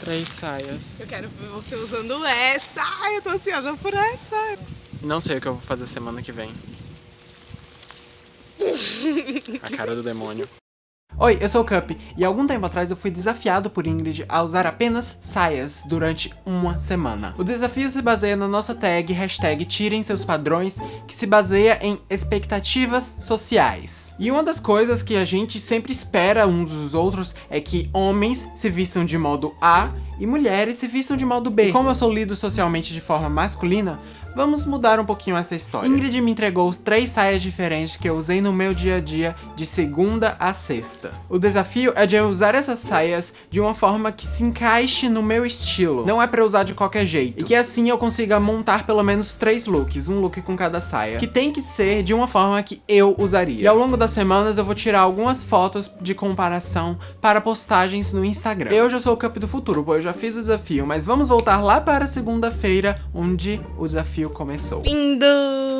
Três saias. Eu quero ver você usando essa. Ai, eu tô ansiosa por essa. Não sei o que eu vou fazer semana que vem. A cara do demônio. Oi, eu sou o Cup, e algum tempo atrás eu fui desafiado por Ingrid a usar apenas saias durante uma semana. O desafio se baseia na nossa tag, hashtag tirem seus padrões, que se baseia em expectativas sociais. E uma das coisas que a gente sempre espera uns dos outros é que homens se vistam de modo A e mulheres se vistam de modo B. E como eu sou lido socialmente de forma masculina, vamos mudar um pouquinho essa história. Ingrid me entregou os três saias diferentes que eu usei no meu dia a dia de segunda a sexta. O desafio é de eu usar essas saias de uma forma que se encaixe no meu estilo. Não é pra usar de qualquer jeito. E que assim eu consiga montar pelo menos três looks, um look com cada saia. Que tem que ser de uma forma que eu usaria. E ao longo das semanas eu vou tirar algumas fotos de comparação para postagens no Instagram. Eu já sou o Cup do futuro, pois eu já fiz o desafio, mas vamos voltar lá para segunda-feira, onde o desafio começou. Lindo!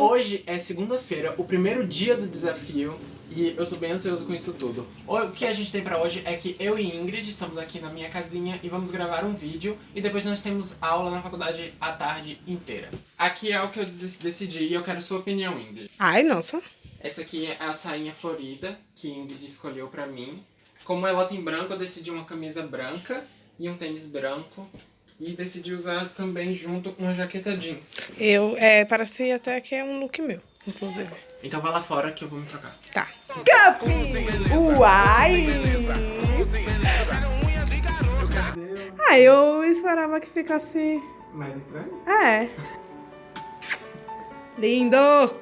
Hoje é segunda-feira, o primeiro dia do desafio, e eu tô bem ansioso com isso tudo. O que a gente tem pra hoje é que eu e Ingrid estamos aqui na minha casinha e vamos gravar um vídeo e depois nós temos aula na faculdade a tarde inteira. Aqui é o que eu decidi e eu quero sua opinião, Ingrid. Ai, nossa. Essa aqui é a sainha florida que Ingrid escolheu pra mim. Como ela tem branco, eu decidi uma camisa branca e um tênis branco. E decidi usar também junto uma jaqueta jeans. Eu, é, parece até que é um look meu, inclusive. Então vai lá fora que eu vou me trocar. Tá. Capi! Uai! Ah, eu esperava que ficasse... Mais estranho? É. Lindo!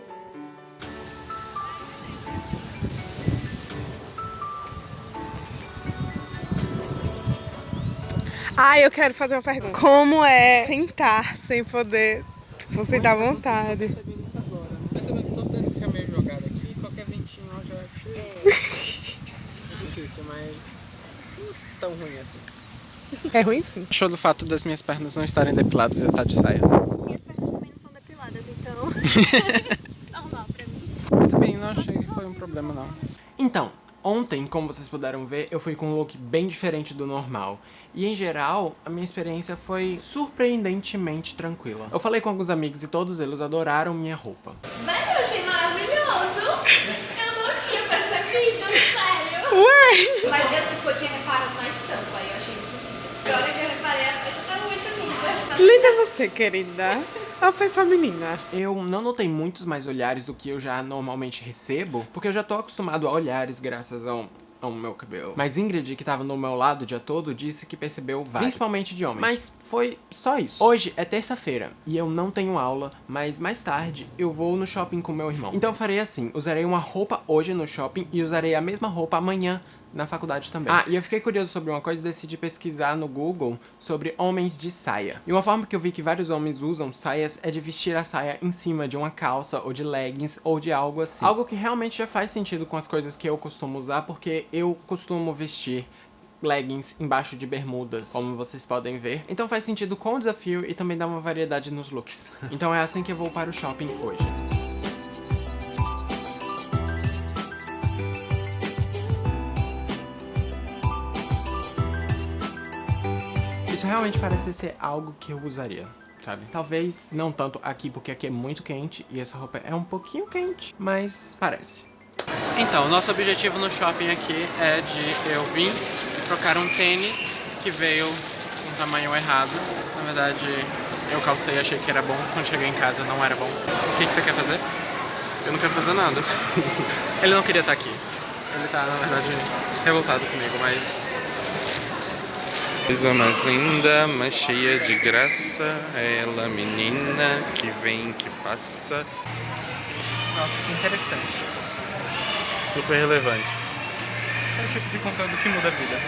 Ah, eu quero fazer uma pergunta. Como é sentar sem poder tipo, sentar à vontade? Percebendo que tô tendo que ficar meio jogado aqui, qualquer ventinho já é É difícil, mas não tão ruim assim. É ruim sim. Achou do fato das minhas pernas não estarem depiladas e eu estar de saia? Minhas pernas também não são depiladas, então... Normal pra mim. Também não achei que foi um problema, não. Então, Ontem, como vocês puderam ver, eu fui com um look bem diferente do normal. E em geral, a minha experiência foi surpreendentemente tranquila. Eu falei com alguns amigos e todos eles adoraram minha roupa. Velho, eu achei maravilhoso! Eu não tinha percebido, sério! Ué! Mas eu, tipo, eu tinha reparado na estampa, aí eu achei muito linda. Agora que eu reparei, a peça tá muito linda. Linda você, querida. Uma pessoa menina. Eu não notei muitos mais olhares do que eu já normalmente recebo, porque eu já tô acostumado a olhares graças ao ao meu cabelo. Mas Ingrid, que tava no meu lado o dia todo, disse que percebeu vários. Principalmente de homens. Mas foi só isso. Hoje é terça-feira e eu não tenho aula, mas mais tarde eu vou no shopping com meu irmão. Então eu farei assim, usarei uma roupa hoje no shopping e usarei a mesma roupa amanhã na faculdade também. Ah, e eu fiquei curioso sobre uma coisa e decidi pesquisar no Google sobre homens de saia. E uma forma que eu vi que vários homens usam saias é de vestir a saia em cima de uma calça ou de leggings ou de algo assim. Algo que realmente já faz sentido com as coisas que eu costumo usar, porque eu costumo vestir leggings embaixo de bermudas, como vocês podem ver. Então faz sentido com o desafio e também dá uma variedade nos looks. então é assim que eu vou para o shopping hoje. Realmente parece ser algo que eu usaria, sabe? Talvez não tanto aqui, porque aqui é muito quente e essa roupa é um pouquinho quente, mas parece. Então, nosso objetivo no shopping aqui é de eu vir trocar um tênis que veio um tamanho errado. Na verdade, eu calcei e achei que era bom, quando cheguei em casa não era bom. O que, que você quer fazer? Eu não quero fazer nada. Ele não queria estar aqui. Ele tá, na verdade, revoltado comigo, mas Coisa mais linda, mais cheia de graça, é ela menina que vem, que passa. Nossa, que interessante. Super relevante. Esse é o tipo de conteúdo que muda vidas.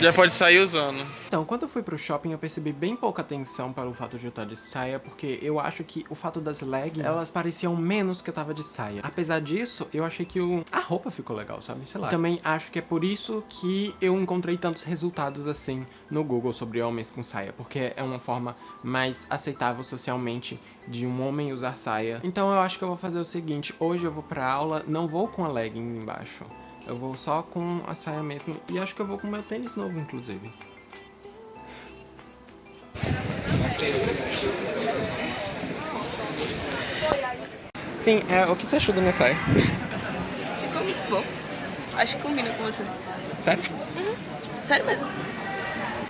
Já pode sair usando. Então, quando eu fui pro shopping, eu percebi bem pouca atenção pelo fato de eu estar de saia, porque eu acho que o fato das leggings, elas pareciam menos que eu tava de saia. Apesar disso, eu achei que o... a roupa ficou legal, sabe? Sei lá. Também acho que é por isso que eu encontrei tantos resultados assim no Google sobre homens com saia, porque é uma forma mais aceitável socialmente de um homem usar saia. Então eu acho que eu vou fazer o seguinte, hoje eu vou pra aula, não vou com a legging embaixo. Eu vou só com a saia mesmo. E acho que eu vou com meu tênis novo, inclusive. Sim, é, o que você achou da minha saia? Ficou muito bom. Acho que combina com você. Sério? Sério mesmo.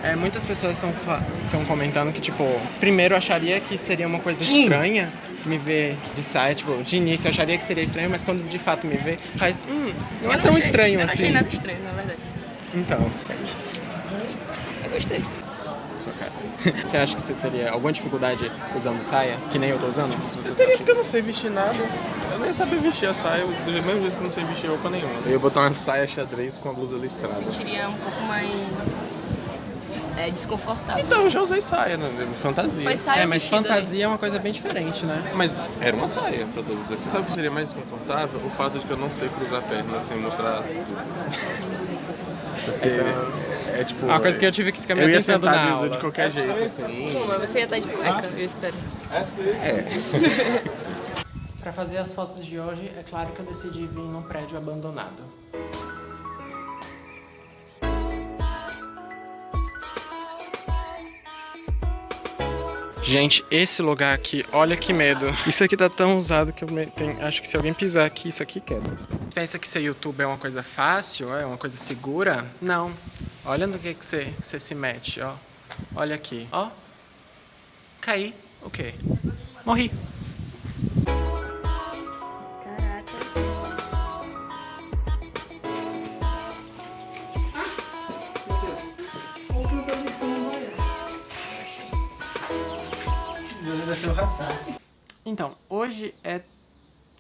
É, muitas pessoas estão comentando que, tipo, primeiro acharia que seria uma coisa estranha me ver de saia, tipo, de início eu acharia que seria estranho, mas quando de fato me vê, faz, hum, não é Eu tão achei- estranho eu não assim. achei nada estranho, na verdade. Então, Eu gostei. sua cara. Você acha que você teria alguma dificuldade usando saia? Que nem eu tô usando? Se você Eu tá teria achando- porque eu não sei vestir nada. Eu nem sabia vestir a saia, do mesmo jeito que eu não sei vestir roupa nenhuma. Eu ia botar uma saia xadrez com a blusa listrada. Sentiria um pouco mais é, desconfortável. Então, eu já usei saia, né? Fantasia. Mas saia É, mas vestida, fantasia é uma coisa bem diferente, né? Mas era uma saia pra todos os efeitos. Sabe o que seria mais desconfortável? O fato de que eu não sei cruzar a perna sem mostrar Porque é tipo. Uma coisa que eu tive que ficar me Eu ia atentando sentar na de, aula. de qualquer jeito, assim. Pô, mas você ia estar de cueca, eu espero. Pra fazer as fotos de hoje, é claro que eu decidi vir num prédio abandonado. Gente, esse lugar aqui, olha que medo. Isso aqui tá tão usado que eu acho que se alguém pisar aqui, isso aqui quebra. Pensa que ser YouTube é uma coisa fácil, é uma coisa segura? Não. Olha no que que você, você se mete, ó. Olha aqui, ó. Caí, o quê? Então, hoje é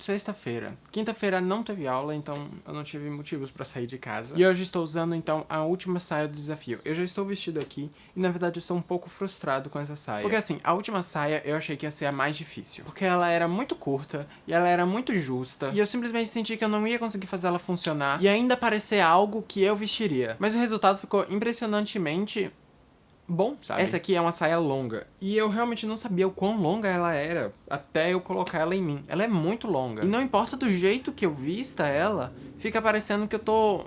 sexta-feira. Quinta-feira não teve aula, então eu não tive motivos pra sair de casa. E hoje estou usando, então, a última saia do desafio. Eu já estou vestido aqui e, na verdade, eu estou um pouco frustrado com essa saia. Porque, assim, a última saia eu achei que ia ser a mais difícil. Porque ela era muito curta e ela era muito justa. E eu simplesmente senti que eu não ia conseguir fazer ela funcionar e ainda parecer algo que eu vestiria. Mas o resultado ficou impressionantemente bom, sabe? Essa aqui é uma saia longa. E eu realmente não sabia o quão longa ela era até eu colocar ela em mim. Ela é muito longa. E não importa do jeito que eu vista ela, fica parecendo que eu tô,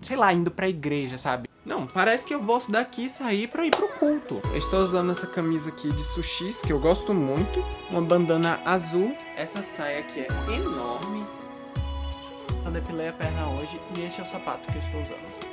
sei lá, indo pra igreja, sabe? Não, parece que eu vou daqui sair pra ir pro culto. Eu estou usando essa camisa aqui de sushis, que eu gosto muito. Uma bandana azul. Essa saia aqui é enorme. Eu depilei a perna hoje e este é o sapato que eu estou usando.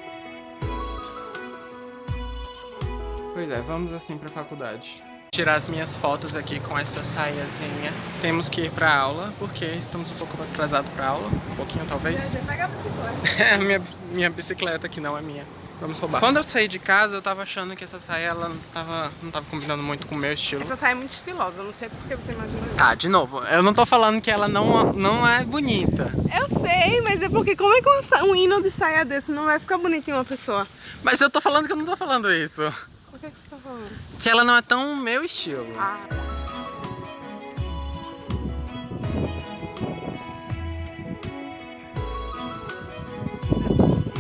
Pois é, vamos assim pra faculdade. Tirar as minhas fotos aqui com essa saiazinha. Temos que ir pra aula, porque estamos um pouco atrasados pra aula. Um pouquinho, talvez. Você pega a bicicleta. É a minha, minha bicicleta que não é minha. Vamos roubar. Quando eu saí de casa, eu tava achando que essa saia ela não tava, não tava combinando muito com o meu estilo. Essa saia é muito estilosa, eu não sei por que você imagina isso. Tá, de novo, eu não tô falando que ela não, não é bonita. Eu sei, mas é porque como é que um hino de saia desse não vai ficar bonito em uma pessoa? Mas eu tô falando que eu não tô falando isso. Que ela não é tão meu estilo. Ah.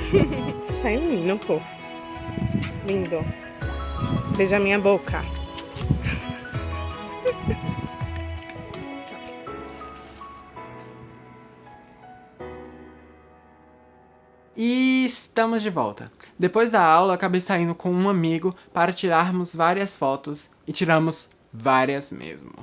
Você saiu lindo, pô. Lindo. Beija minha boca. E estamos de volta. Depois da aula, acabei saindo com um amigo para tirarmos várias fotos e tiramos várias mesmo.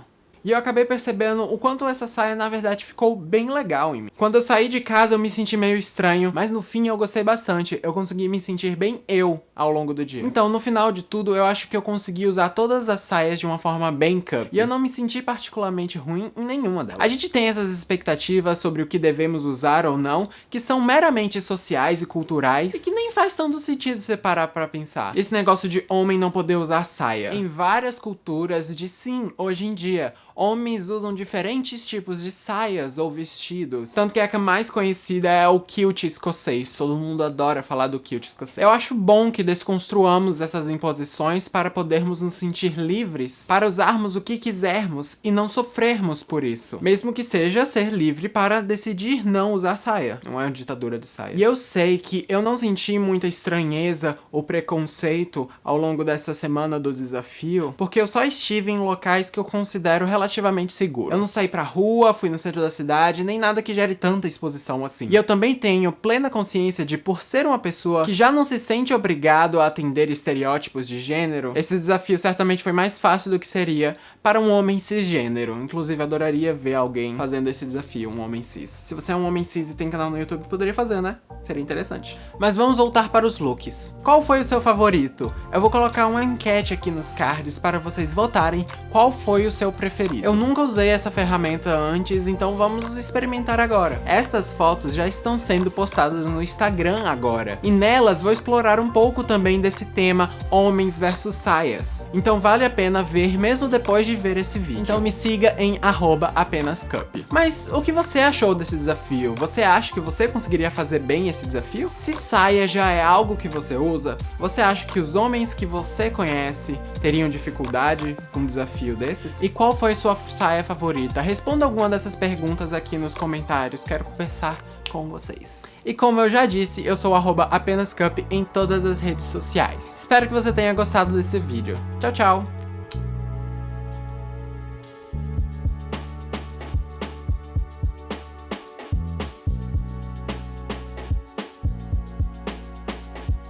E eu acabei percebendo o quanto essa saia na verdade ficou bem legal em mim. Quando eu saí de casa eu me senti meio estranho, mas no fim eu gostei bastante. Eu consegui me sentir bem eu ao longo do dia. Então, no final de tudo, eu acho que eu consegui usar todas as saias de uma forma bem cup. E eu não me senti particularmente ruim em nenhuma delas. A gente tem essas expectativas sobre o que devemos usar ou não, que são meramente sociais e culturais, e que nem faz tanto sentido você parar pra pensar. Esse negócio de homem não poder usar saia. Em várias culturas de sim, hoje em dia, homens usam diferentes tipos de saias ou vestidos. Tanto que a que mais conhecida é o kilt escocês. Todo mundo adora falar do kilt escocês. Eu acho bom que desconstruamos essas imposições para podermos nos sentir livres, para usarmos o que quisermos e não sofrermos por isso. Mesmo que seja ser livre para decidir não usar saia. Não é uma ditadura de saia. E eu sei que eu não senti muita estranheza ou preconceito ao longo dessa semana do desafio, porque eu só estive em locais que eu considero relativamente seguros. Eu não saí pra rua, fui no centro da cidade, nem nada que gere tanta exposição assim. E eu também tenho plena consciência de, por ser uma pessoa que já não se sente obrigado a atender estereótipos de gênero, esse desafio certamente foi mais fácil do que seria para um homem cisgênero. Inclusive, adoraria ver alguém fazendo esse desafio, um homem cis. Se você é um homem cis e tem canal no YouTube, poderia fazer, né? Seria interessante. Mas vamos voltar para os looks. Qual foi o seu favorito? Eu vou colocar uma enquete aqui nos cards para vocês votarem qual foi o seu preferido. Eu nunca usei essa ferramenta antes, então vamos experimentar agora. Estas fotos já estão sendo postadas no Instagram agora, e nelas vou explorar um pouco também desse tema homens versus saias. Então vale a pena ver mesmo depois de ver esse vídeo. Então me siga em @apênascup. Mas o que você achou desse desafio? Você acha que você conseguiria fazer bem esse desafio? Se saia já é algo que você usa, você acha que os homens que você conhece teriam dificuldade com um desafio desses? E qual foi sua saia favorita? Responda alguma dessas perguntas aqui nos comentários, quero conversar com vocês. E como eu já disse, eu sou apênascup em todas as redes sociais. Espero que você tenha gostado desse vídeo. Tchau, tchau!